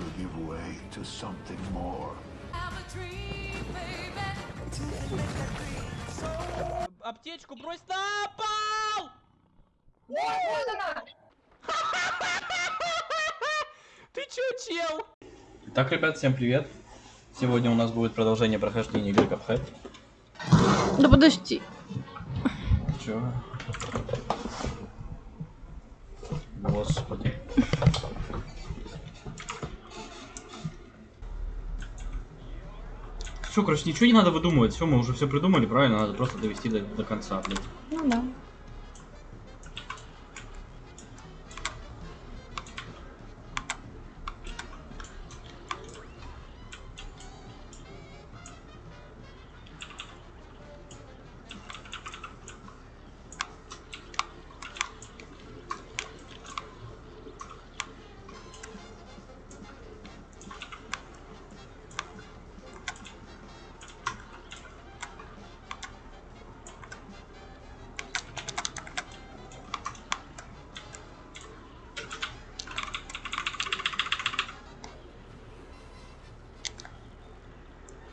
will give way to something more. Аптечку брось на пол! Ты чё, чел? Итак, ребят, всем привет. Сегодня у нас будет продолжение прохождения игры Cuphead. Да подожди. Чё? Господи. Все, короче, ничего не надо выдумывать. Все, мы уже все придумали, правильно? Надо просто довести до, до конца, блин. Ну да.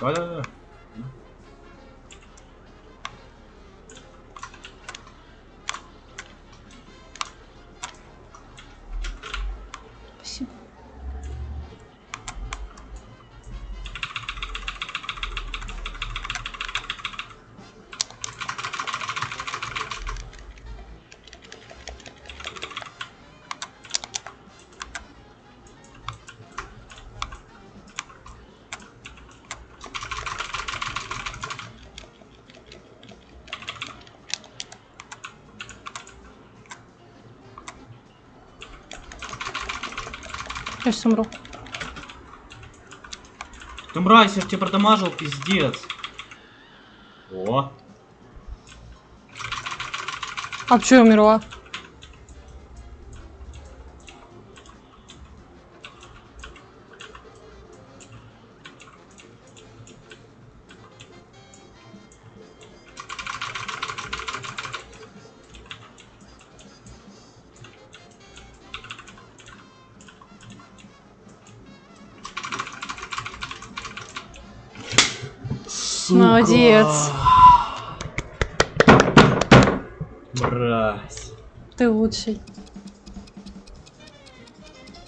Да-да-да. Спасибо. Сейчас умру. Ты мразь, я тебя продамажил, пиздец. О, А почему я умерла? Молодец. Мразь. Ты лучший.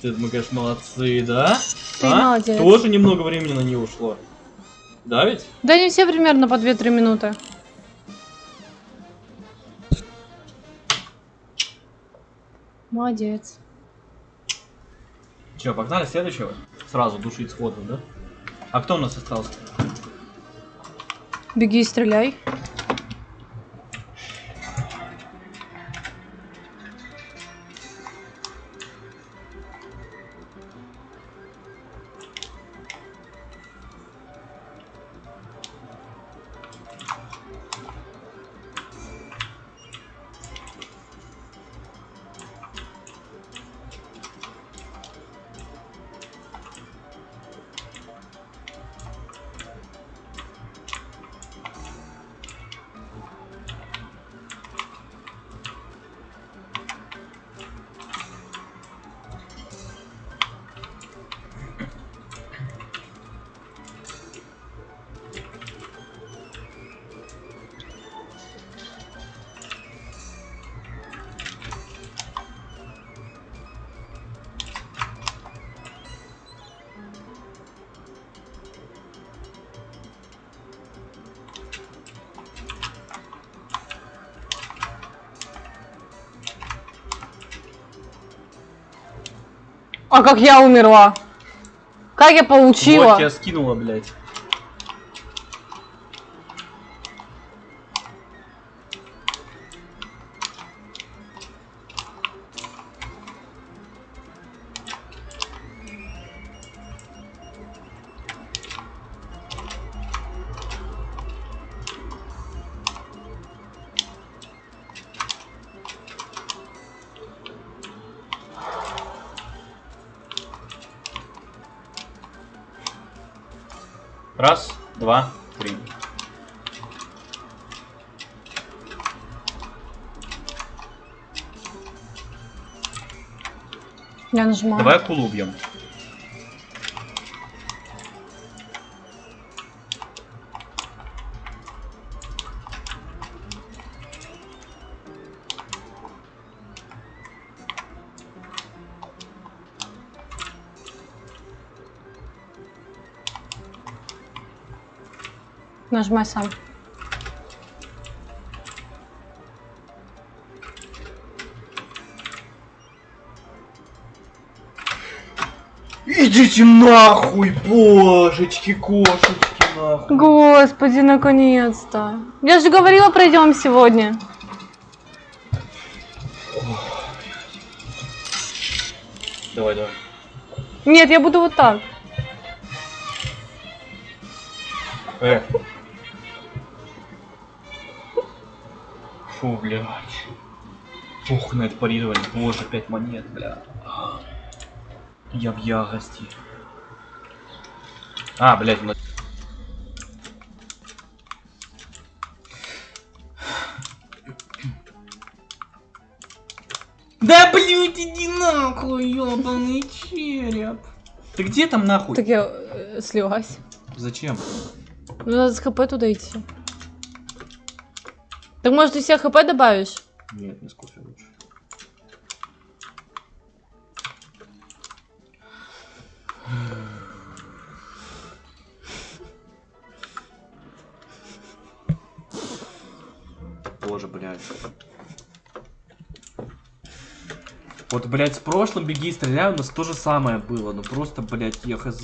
Ты, мы, конечно, молодцы, да? Ты А? молодец. Тоже немного времени на нее ушло. Да ведь? Да не все примерно по 2-3 минуты. Молодец. Че, погнали следующего? Сразу душить сходу, да? А кто у нас остался? Беги и стреляй. А как я умерла? Как я получила? Вот тебя скинула, блядь. Раз, два, три. Я нажимаю. Давай акулу убьем. Нажимай сам. Идите нахуй, божечки, кошечки, нахуй. Господи, наконец-то. Я же говорила, пройдем сегодня. Давай, давай. Нет, я буду вот так. Э. Фу, блядь. Ух, на это парирование. Боже, 5 монет, бля. Я в ярости. А, блядь, ну- Да блядь, иди нахуй, ёбаный череп. Ты где там нахуй? Так я э, слилась. Зачем? Ну, надо с хп туда идти. Так может ты себе хп добавишь? Нет, не с кофе лучше. Боже, блядь. Вот, блядь, с прошлым беги и стреляй у нас то же самое было. Ну просто, блядь, я хз.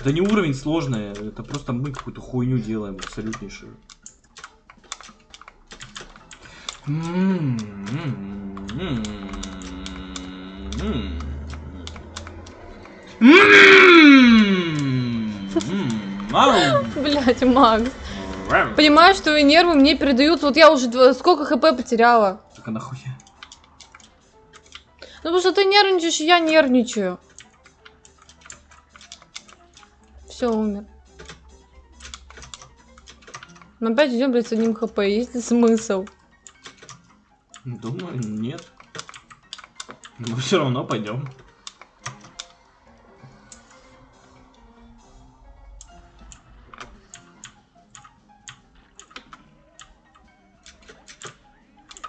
Это не уровень сложный, это просто мы какую-то хуйню делаем абсолютнейшую. Блять, Макс. Понимаю, что и нервы мне передают. Вот я уже сколько хп потеряла. А нахуя? Ну потому что ты нервничаешь, я нервничаю. Все, умер. Но опять идем, блядь, с одним хп. Есть ли смысл? Думаю, нет. Но все равно пойдем.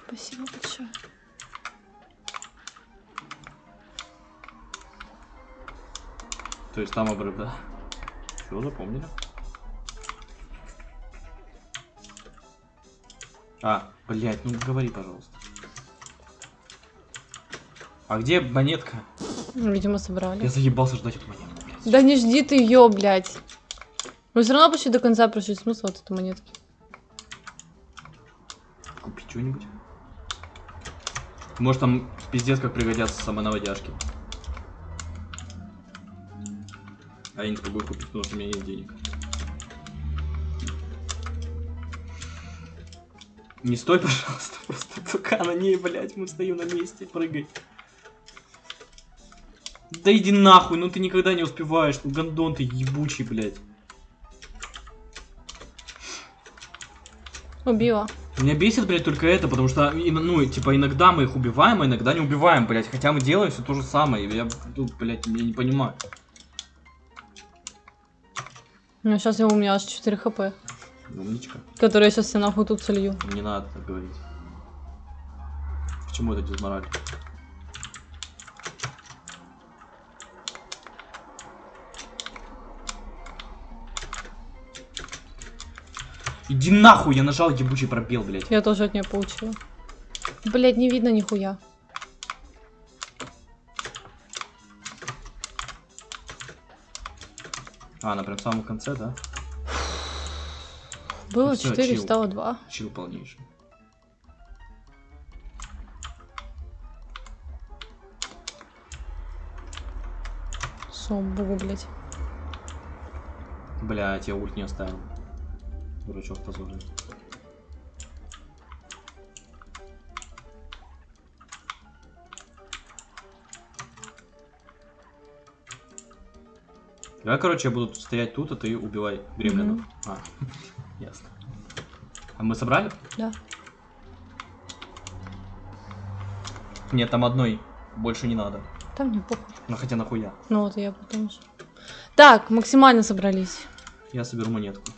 Спасибо большое. То есть там обрыв, да? Все, запомнили? А, блядь, ну говори, пожалуйста. А где монетка? Видимо, собрали. Я заебался ждать эту монетку, блядь. Да не жди ты ее, блядь. Мы все равно почти до конца прошли. Смысл от этой монетки? Купить что-нибудь? Может там пиздец как пригодятся самонаводяшки. А я не смогу купить, потому что у меня нет денег. Не стой, пожалуйста, просто только на ней, блядь, мы стоим на месте, прыгай. Да иди нахуй, ну ты никогда не успеваешь, ну гандон ты ебучий, блядь. Убила. Меня бесит, блядь, только это, потому что, и- ну, типа, иногда мы их убиваем, а иногда не убиваем, блядь. Хотя мы делаем все то же самое. Я тут, блядь, я не понимаю. Ну, сейчас я у меня аж 4 хп. Умничка. Которые я сейчас все нахуй тут солью. Не надо так говорить. Почему это дизмораль? Иди нахуй, я нажал ебучий пробел, блядь. Я тоже от нее получила. Блять, не видно нихуя. А, она прям в самом конце, да? Было всё, 4, чил. стало 2. Чил полнейший. Собу, блять. Блять, я ульт не оставил. Дурачок позорный. Давай, короче, я буду стоять тут, а ты убивай гремлинов. А, ясно. А мы собрали? Да. Нет, там одной больше не надо. Там мне похуй. Ну хотя нахуя. Ну вот я потом. Так, максимально собрались. Я соберу монетку.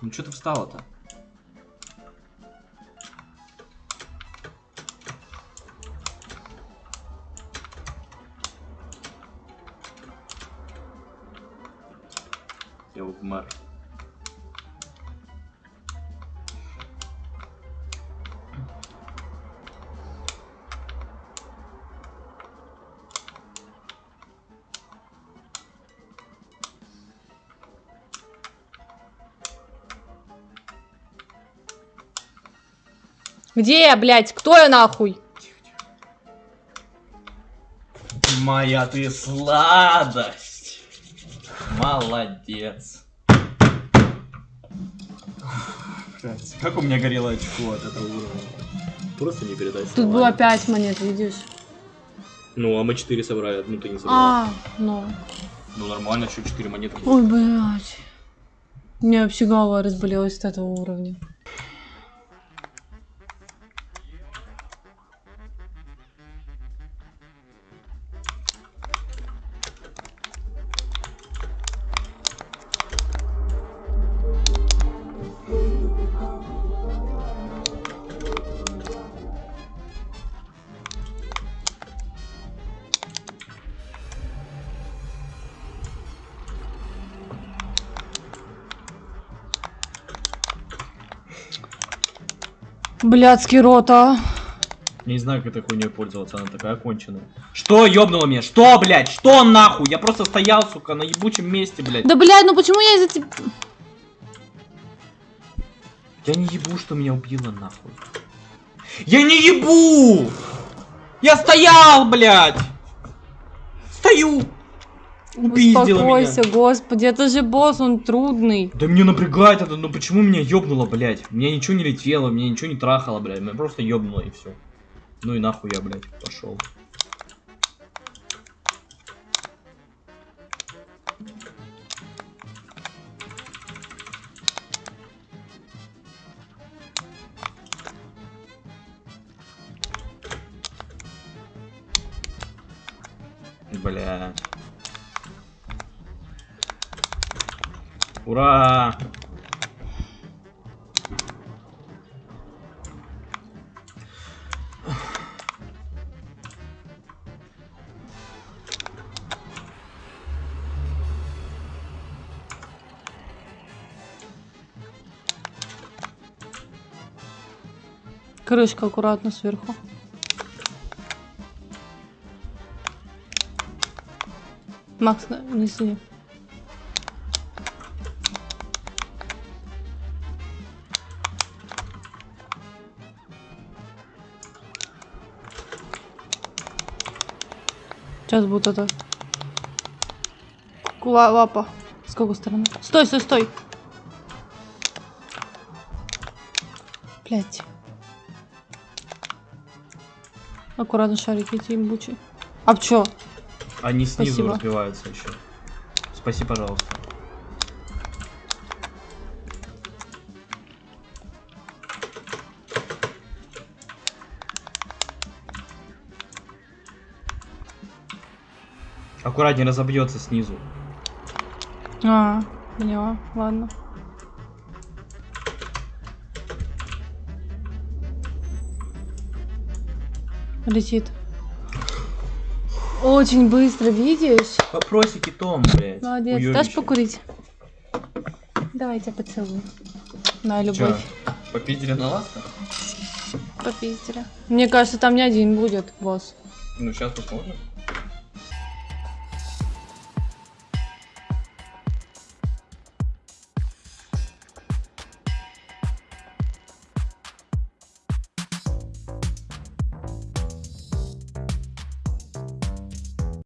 Ну что ты встала-то? Где я, блядь? Кто я нахуй? Моя ты сладость. Молодец. Блядь, как у меня горело очко от этого уровня. Просто не передать Тут было 5 монет, видишь? Ну, а мы 4 собрали, одну ты не собрал. А, ну. Ну, нормально, еще 4 монетки. Ой, блядь. У меня вообще голова разболелась от этого уровня. Блядский рот, а. Не знаю, как этой хуйней пользоваться, она такая конченая. Что ёбнуло меня? Что, блядь? Что нахуй? Я просто стоял, сука, на ебучем месте, блядь. Да, блядь, ну почему я из-за тебя... Я не ебу, что меня убило, нахуй. Я не ебу! Я стоял, блядь! Стою! Упиздила меня. Успокойся, господи, это же босс, он трудный. Да мне напрягает это, ну почему меня ёбнуло, блядь? Мне ничего не летело, мне ничего не трахало, блядь. Меня просто ёбнуло и все. Ну и нахуй я, блядь, пошел. Ура! Крышка аккуратно сверху. Макс, на- неси. Сейчас будет это. Ла- лапа. С какой стороны? Стой, стой, стой. Блять. Аккуратно шарики эти имбучи. А чё? Они снизу Спасибо. разбиваются еще. Спаси, пожалуйста. Аккуратнее разобьется снизу. А, поняла. Ладно. Летит. Очень быстро, видишь? Вопросики Том, блядь. Молодец. Уёбище. Дашь покурить? Давай я тебя поцелую. На Чё, любовь. попиздили на ласта? Попиздили. Мне кажется, там не один будет, босс. Ну, сейчас посмотрим.